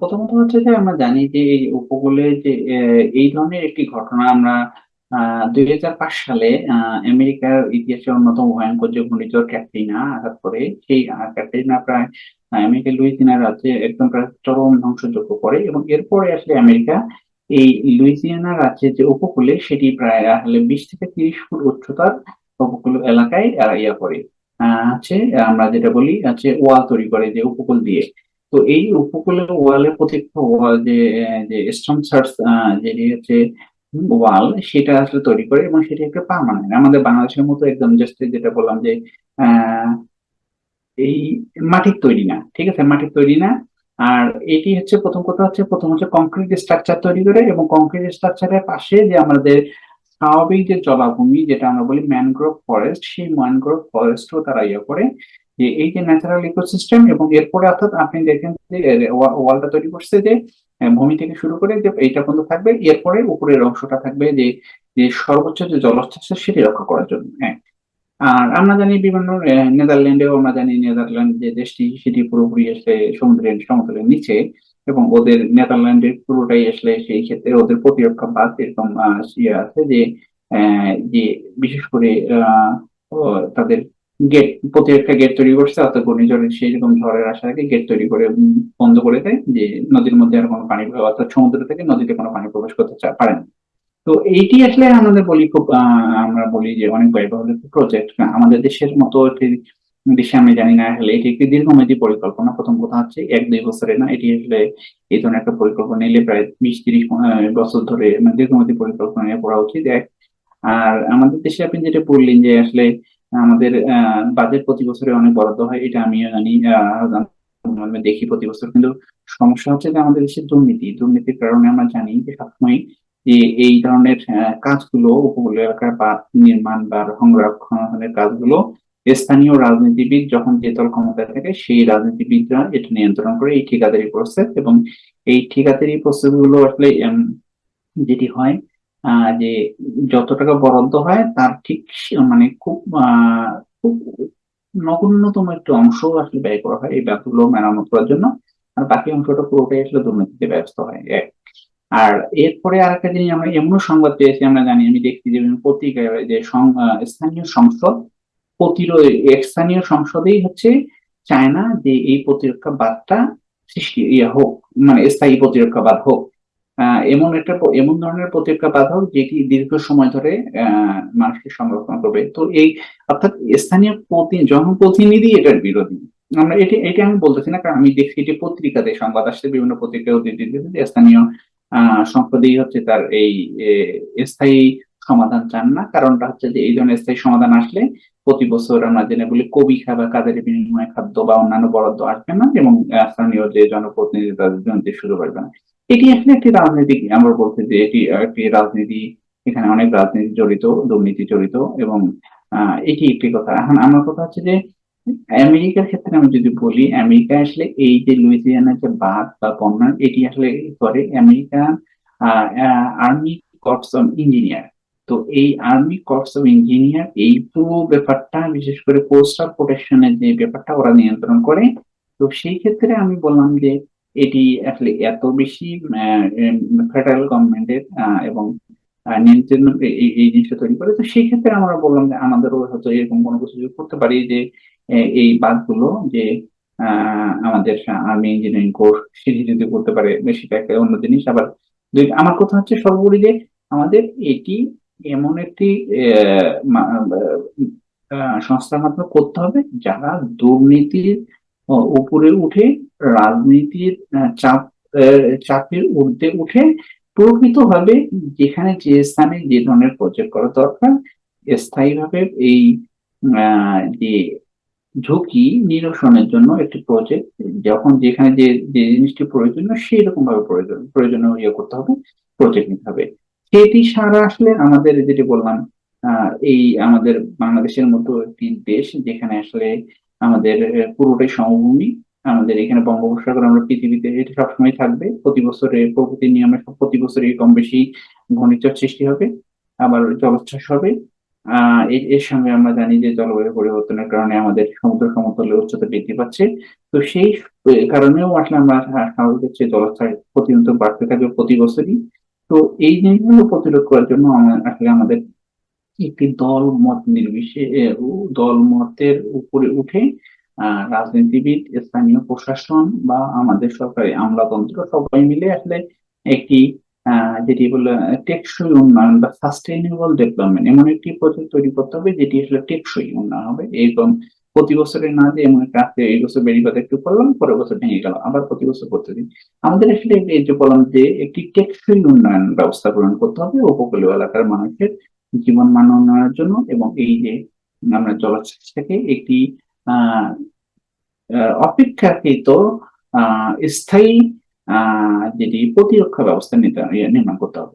প্রথমত হচ্ছে যে আমরা জানি যে এই উপকূলে যে এই ধরনের একটি ঘটনা আমরা দুই হাজার পাঁচ সালে আমেরিকার ইতিহাসে অন্যতম ভয়ঙ্কর যে ঘূর্ণিঝড় ক্যাটরিনা আঘাত করে, সেই ক্যাটরিনা প্রায় আমেরিকার লুইসিয়ানা রাজ্যে একদম প্রায় চরম ধ্বংসযজ্ঞ করে এবং এরপরে আসলে আমেরিকা এই লুইসিয়ানা রাজ্যের যে উপকূলে সেটি প্রায় আসলে বিশ থেকে তিরিশ ফুট উচ্চতার উপকূল এলাকায় ইয়া করে। হচ্ছে আমরা যেটা বলি, হচ্ছে ওয়াল তৈরি করে যে উপকূল দিয়ে। তো এই উপকূলের ওয়ালে প্রত্যেকটা ওয়াল যে যে সার্চ যেটি হচ্ছে ওয়াল, সেটা আসলে তৈরি করে এবং সেটি একটা পার্মানেন্ট আমাদের বাংলাদেশের মতো একদম জাস্ট যেটা বললাম যে এই মাটির তৈরি না, ঠিক আছে? মাটির তৈরি না। আর এটি হচ্ছে প্রথম কথা হচ্ছে, প্রথম হচ্ছে কংক্রিট স্ট্রাকচার তৈরি করে এবং কংক্রিট স্ট্রাকচারের পাশে যে আমাদের স্বাভাবিক যে জলাভূমি, যেটা আমরা বলি ম্যানগ্রোভ ফরেস্ট সেই ম্যানগ্রোভ ফরেস্টও তারা ইয়ে করে। যে এই যে ন্যাচারাল ইকোসিস্টেম এবং এরপরে অর্থাৎ আপনি দেখেন যে ওয়ালটা তৈরি করছে যে ভূমি থেকে শুরু করে যে, এইটা পর্যন্ত থাকবে। এরপরে উপরের অংশটা থাকবে যে যে সর্বোচ্চ যে জলস্তর সেটি রক্ষা করার জন্য হ্যাঁ। আর আমরা জানি বিভিন্ন নেদারল্যান্ডেও আমরা জানি নেদারল্যান্ড যে দেশটি, সেটি পুরোপুরি আসলে সমুদ্রের সমতলের নিচে এবং ওদের নেদারল্যান্ডের পুরোটাই আসলে সেই ক্ষেত্রে ওদের প্রতিরক্ষা বাদ এরকম ইয়ে আছে যে যে বিশেষ করে তাদের গেট প্রতিরক্ষা গেট তৈরি করছে অর্থাৎ ঘূর্ণিঝড়ের সেই রকম ঝড়ের আসার আগে গেট তৈরি করে বন্ধ করে দেয় যে নদীর মধ্যে আর কোনো পানি অর্থাৎ সমুদ্র থেকে নদীতে কোনো পানি প্রবেশ করতে পারে না। তো এইটি আসলে আমাদের বলি খুব আমরা বলি যে অনেক ব্যয়বহুল প্রজেক্ট আমাদের দেশের মতো একটি দেশে আমি জানি না, আসলে এটি একটি দীর্ঘমেয়াদী পরিকল্পনা। প্রথম কথা হচ্ছে এক, দুই বছরে না, এটি আসলে এই ধরনের একটা পরিকল্পনা নিলে প্রায় বিশ, তিরিশ বছর ধরে মানে দীর্ঘমেয়াদী পরিকল্পনা নিয়ে পড়া উচিত, এক। আর আমাদের দেশে আপনি যেটা বললেন যে আসলে আমাদের বাজেট প্রতি বছরে অনেক বরাদ্দ হয়, এটা আমিও জানি দেখি প্রতি বছর। কিন্তু সমস্যা হচ্ছে যে আমাদের দেশের দুর্নীতি, দুর্নীতির কারণে আমরা জানি যে সবসময় যে এই ধরনের কাজগুলো উপকূল এলাকার বা নির্মাণ বা সংরক্ষণের কাজগুলো স্থানীয় রাজনীতিবিদ যখন যে দল ক্ষমতায় থাকে, সেই রাজনীতিবিদরা এটা নিয়ন্ত্রণ করে এই ঠিকাদারি প্রসেস এবং এই ঠিকাদারি প্রসেসগুলো আসলে যেটি হয় যে যত টাকা বরাদ্দ হয়, তার ঠিক মানে খুব খুব নগণ্যতম একটি অংশ আসলে ব্যয় করা হয় এই ব্যাপারগুলো মেরামত করার জন্য। আর বাকি অংশটা পুরোটাই আসলে দুর্নীতিতে ব্যস্ত হয়। এক। আর এরপরে আর একটা জিনিস আমরা এমনও সংবাদ পেয়েছি, আমরা জানি, আমি দেখছি যে পত্রিকায় যে স্থানীয় সংসদ প্রতিরোধ স্থানীয় সংসদেই হচ্ছে চায় না যে এই প্রতিরক্ষা বাদটা সৃষ্টি ইয়ে হোক মানে স্থায়ী প্রতিরক্ষা বাদ হোক। এমন একটা এমন ধরনের প্রতিরক্ষা হোক যেটি দীর্ঘ সময় ধরে মানুষকে সংরক্ষণ করবে। তো এই, অর্থাৎ স্থানীয় প্রতি, জনপ্রতিনিধি এটার বিরোধী। আমরা এটি এটি আমি বলতেছি না, কারণ আমি দেখছি এটি পত্রিকাতে, সংবাদ আসছে, বিভিন্ন পত্রিকা স্থানীয় সংসদেই হচ্ছে তার এই স্থায়ী সমাধান চান না। কারণটা হচ্ছে যে এই ধরনের স্থায়ী সমাধান আসলে প্রতি বছর আমরা জেনে বলি কবি খাবার কাদের বিনিময়ে খাদ্য বা অন্যান্য বরাদ্দ আসবে না এবং স্থানীয় যে জনপ্রতিনিধি তাদের জন্য শুরু করবে না। এটি আসলে একটি রাজনীতি আমরা বলতে যে এটি, একটি রাজনীতি, এখানে অনেক রাজনীতি জড়িত, দুর্নীতি জড়িত এবং এটি একটি কথা। এখন আমার কথা হচ্ছে যে, আমেরিকার ক্ষেত্রে আমি যদি বলি আমেরিকা আসলে এই যে লুইজিয়ানার যে বাদ বা বন্যা, এটি আসলে করে American army corps of engineer. তো এই আর্মি কর্পস অফ ইঞ্জিনিয়ার, এই পুরো ব্যাপারটা, বিশেষ করে কোস্টাল প্রোটেকশনের যে ব্যাপারটা, ওরা নিয়ন্ত্রণ করে। তো সেই ক্ষেত্রে আমি বললাম যে এটি আসলে এত বেশি ফেডারেল গভর্নমেন্টের এবং নিয়ন্ত্রণ এই জিনিসটা তৈরি করে। তো সেই ক্ষেত্রে আমরা বললাম যে আমাদেরও হয়তো এরকম কোনো কিছু করতে পারি যে এই বাদগুলো যে আমাদের আর্মি ইঞ্জিনিয়ারিং কোর্স সেটি যদি করতে পারে সেটা একটা অন্য জিনিস। আবার আমার কথা হচ্ছে সর্বোপরি যে আমাদের এটি এমন একটি সংস্থার মাধ্যমে করতে হবে যারা দুর্নীতির উপরে উঠে রাজনীতির চাপ চাপের ঊর্ধ্বে উঠে প্রকৃত প্রকৃতভাবে যেখানে যে স্থানে যে ধরনের প্রজেক্ট করা দরকার, স্থায়ীভাবে এই যে ঝুঁকি নিরসনের জন্য একটি প্রজেক্ট যখন যেখানে যে যে জিনিসটি প্রয়োজনীয় সেই রকম ভাবে প্রয়োজন, প্রয়োজনীয় ইয়ে করতে হবে প্রজেক্ট নিতে হবে। সেটি সারা আসলে আমাদের যেটি বললাম এই আমাদের বাংলাদেশের মতো একটি দেশ যেখানে আসলে আমাদের পুরোটাই সমভূমি। আমাদের এখানে বঙ্গোপসাগর আমরা পৃথিবীতে এটা সবসময় থাকবে, প্রতি বছরে প্রকৃতির নিয়মে প্রতি বছরই কম বেশি ঘূর্ণিঝড় সৃষ্টি হবে, আবার জলোচ্ছ্বাস হবে। আহ এর সঙ্গে আমরা জানি যে জলবায়ু পরিবর্তনের কারণে আমাদের সমুদ্র সমতলের উচ্চতা বৃদ্ধি পাচ্ছে। তো সেই কারণেও আসলে আমরা স্বাভাবিক হচ্ছে জলাশয় প্রতিনিয়ত বাড়তে থাকবে প্রতি বছরই। তো এই জিনিসগুলো প্রতিরোধ করার জন্য আসলে আমাদের একটি দল মত নির্বিশেষে দল মতের উপরে উঠে রাজনীতিবিদ, স্থানীয় প্রশাসন বা আমাদের সরকারি আমলাতন্ত্র সবাই মিলে আসলে একটি যেটি বলে টেকসই উন্নয়ন বা সাস্টেইনেবল ডেভেলপমেন্ট এমন একটি প্রজেক্ট তৈরি করতে হবে, যেটি আসলে টেকসই উন্নয়ন হবে। এবং প্রতি বছরে না যে এমন একটা আজকে এই বছর বেড়িবাদ একটু করলাম, পরের বছর ভেঙে গেল, আবার প্রতি বছর করতে দিন আমাদের আসলে এই যে বললাম যে একটি টেকসই উন্নয়ন ব্যবস্থা গ্রহণ করতে হবে, উপকূলীয় এলাকার মানুষের জীবন মান উন্নয়নের জন্য এবং এই যে আমরা জলাশয়টাকে একটি অপেক্ষাকৃত স্থায়ী যেটি প্রতিরক্ষা ব্যবস্থা ইয়ে নির্মাণ করতে হবে।